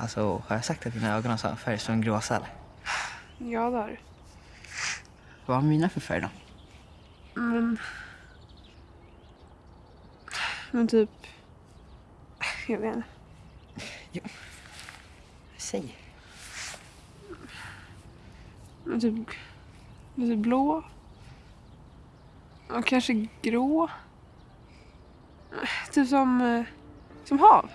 Alltså, har jag sagt att dina ögon har samma färg som en gråsäl? Ja, det har du. Vad har mina för färg då? Men... Men typ... Jag vet inte. Jo. Säg. Men typ... Lite typ blå. Och kanske grå. Typ som... Eh, som hav.